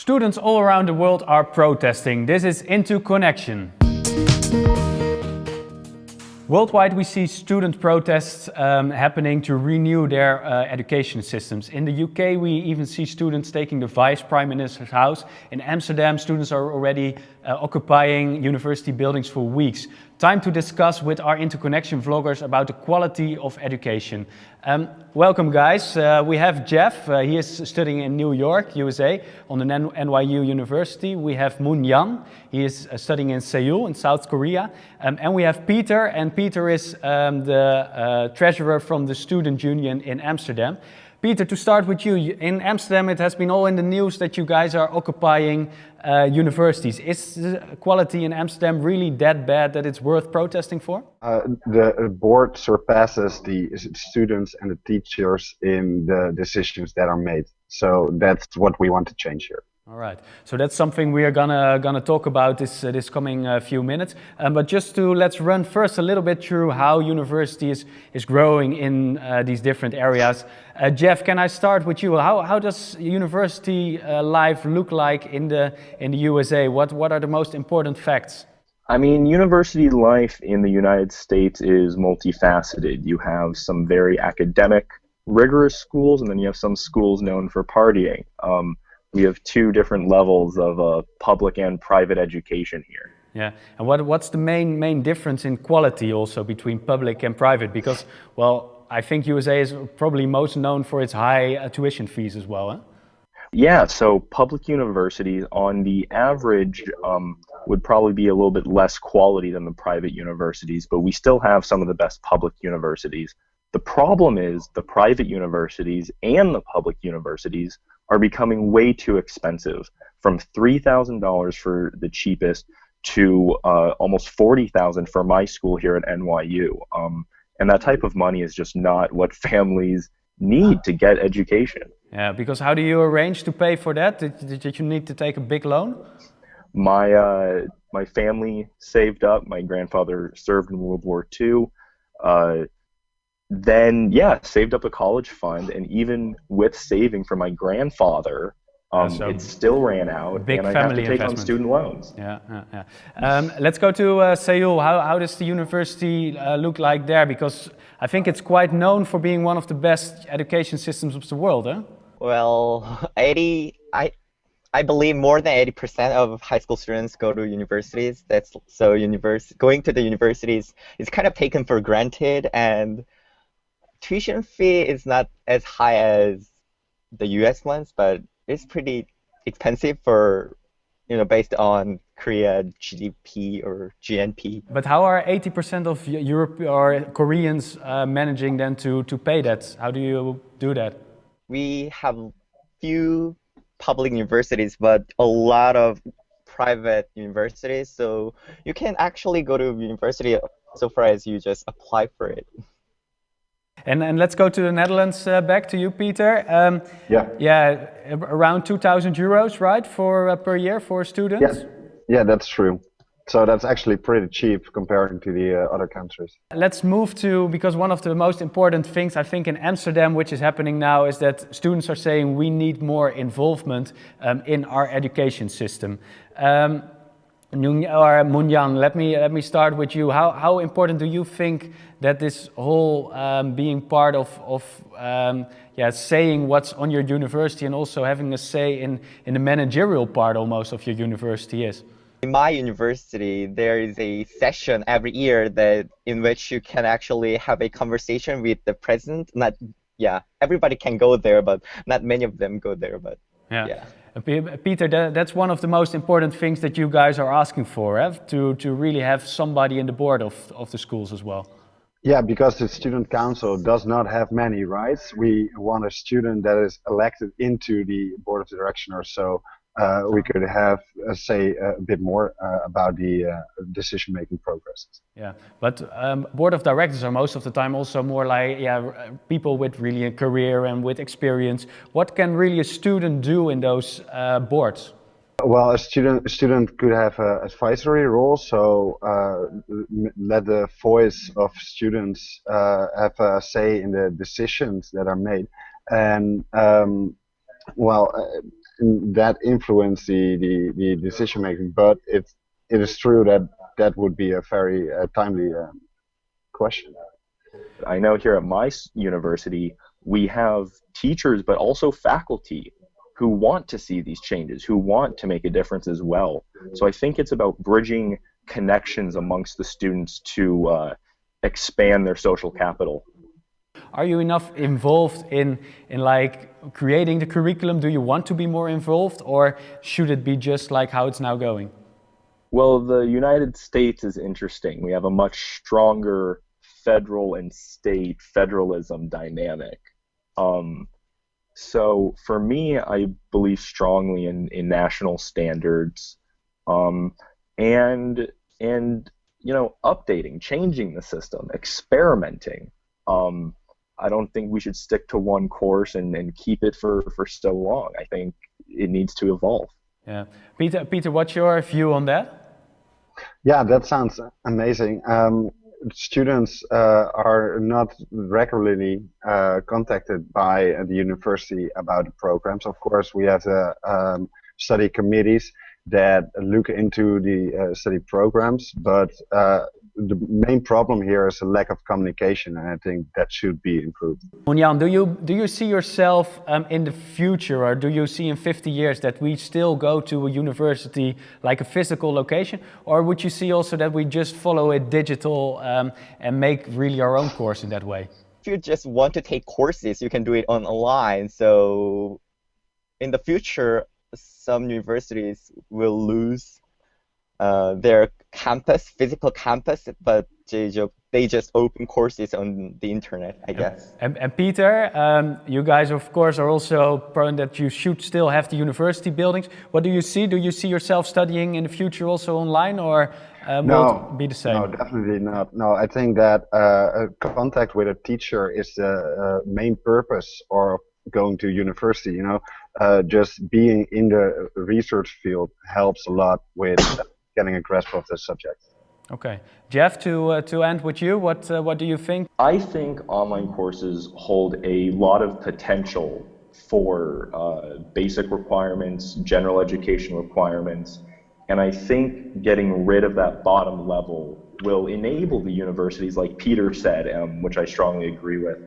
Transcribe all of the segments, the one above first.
Students all around the world are protesting. This is Into Connection. Worldwide, we see student protests um, happening to renew their uh, education systems. In the UK, we even see students taking the Vice Prime Minister's house. In Amsterdam, students are already uh, occupying university buildings for weeks. Time to discuss with our interconnection vloggers about the quality of education. Um, welcome guys. Uh, we have Jeff, uh, he is studying in New York, USA, on the NYU University. We have Moon Yan, he is uh, studying in Seoul in South Korea. Um, and we have Peter, and Peter is um, the uh, treasurer from the Student Union in Amsterdam. Peter, to start with you, in Amsterdam it has been all in the news that you guys are occupying uh, universities. Is quality in Amsterdam really that bad that it's worth protesting for? Uh, the board surpasses the students and the teachers in the decisions that are made. So that's what we want to change here. All right, so that's something we are gonna gonna talk about this uh, this coming uh, few minutes. Um, but just to let's run first a little bit through how university is, is growing in uh, these different areas. Uh, Jeff, can I start with you? How how does university uh, life look like in the in the USA? What what are the most important facts? I mean, university life in the United States is multifaceted. You have some very academic, rigorous schools, and then you have some schools known for partying. Um, we have two different levels of uh, public and private education here. Yeah, and what, what's the main main difference in quality also between public and private? Because, well, I think USA is probably most known for its high uh, tuition fees as well. Huh? Yeah, so public universities on the average um, would probably be a little bit less quality than the private universities, but we still have some of the best public universities. The problem is the private universities and the public universities are becoming way too expensive from $3,000 for the cheapest to uh, almost 40,000 for my school here at NYU. Um, and that type of money is just not what families need to get education. Yeah, because how do you arrange to pay for that? Did, did you need to take a big loan? My, uh, my family saved up. My grandfather served in World War II. Uh, then yeah, saved up a college fund, and even with saving for my grandfather, um, yeah, so it still ran out, big and I have to take investment. on student loans. Yeah, yeah, yeah. Um, let's go to uh, Seoul. How, how does the university uh, look like there? Because I think it's quite known for being one of the best education systems of the world, huh? Well, 80, I, I believe more than 80% of high school students go to universities. That's so univers going to the universities is kind of taken for granted and tuition fee is not as high as the US ones, but it's pretty expensive for you know based on Korea GDP or GNP. But how are 80% of Europe or Koreans uh, managing then to to pay that? How do you do that? We have few public universities, but a lot of private universities. So you can actually go to university so far as you just apply for it. And, and let's go to the Netherlands uh, back to you, Peter. Um, yeah. Yeah, around 2,000 euros, right, for uh, per year for students? Yeah. yeah, that's true. So that's actually pretty cheap comparing to the uh, other countries. Let's move to, because one of the most important things I think in Amsterdam, which is happening now, is that students are saying we need more involvement um, in our education system. Um, or Munyan, let me let me start with you. How how important do you think that this whole um, being part of of um, yeah saying what's on your university and also having a say in in the managerial part almost of your university is? In my university, there is a session every year that in which you can actually have a conversation with the president. Not yeah, everybody can go there, but not many of them go there. But yeah. yeah. Peter, that, that's one of the most important things that you guys are asking for, eh? to, to really have somebody in the board of, of the schools as well. Yeah, because the student council does not have many rights. We want a student that is elected into the board of direction or so uh, we could have uh, say a bit more uh, about the uh, decision making processes. Yeah, but um, board of directors are most of the time also more like yeah people with really a career and with experience. What can really a student do in those uh, boards? Well, a student a student could have an advisory role, so uh, let the voice of students have a say in the decisions that are made, and um, well that influence the, the, the decision making. But it it is true that that would be a very uh, timely uh, question. I know here at my university we have teachers, but also faculty who want to see these changes, who want to make a difference as well. So I think it's about bridging connections amongst the students to uh, expand their social capital. Are you enough involved in, in like creating the curriculum? Do you want to be more involved or should it be just like how it's now going? Well, the United States is interesting. We have a much stronger federal and state federalism dynamic. Um, so for me, I believe strongly in, in national standards um, and and you know updating, changing the system, experimenting. Um, I don't think we should stick to one course and, and keep it for, for so long. I think it needs to evolve. Yeah, Peter. Peter, what's your view on that? Yeah, that sounds amazing. Um, students uh, are not regularly uh, contacted by the university about the programs. Of course, we have the um, study committees that look into the uh, study programs, but uh, the main problem here is a lack of communication, and I think that should be improved. Munyan, do you do you see yourself um, in the future, or do you see in 50 years that we still go to a university like a physical location, or would you see also that we just follow it digital um, and make really our own course in that way? If you just want to take courses, you can do it online. So in the future, some universities will lose uh, their campus, physical campus, but they just, they just open courses on the internet, I guess. And, and Peter, um, you guys, of course, are also prone that you should still have the university buildings. What do you see? Do you see yourself studying in the future also online, or um, no, will it be the same? No, definitely not. No, I think that uh, contact with a teacher is the uh, main purpose or going to university. You know, uh, just being in the research field helps a lot with getting a grasp of the subject. Okay, Jeff. To uh, to end with you, what uh, what do you think? I think online courses hold a lot of potential for uh, basic requirements, general education requirements, and I think getting rid of that bottom level will enable the universities, like Peter said, um, which I strongly agree with,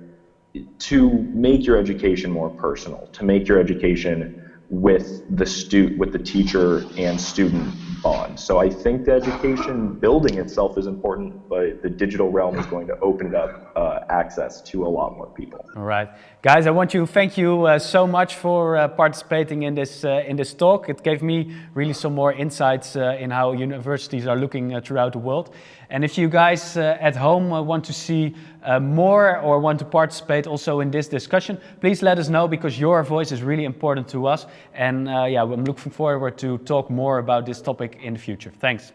to make your education more personal, to make your education with the stu- with the teacher and student bond. So I think the education building itself is important, but the digital realm is going to open up uh, access to a lot more people. All right, guys, I want to thank you uh, so much for uh, participating in this uh, in this talk. It gave me really some more insights uh, in how universities are looking uh, throughout the world. And if you guys uh, at home uh, want to see uh, more or want to participate also in this discussion, please let us know because your voice is really important to us. And yeah, I'm looking forward to talk more about this topic in the future. Thanks.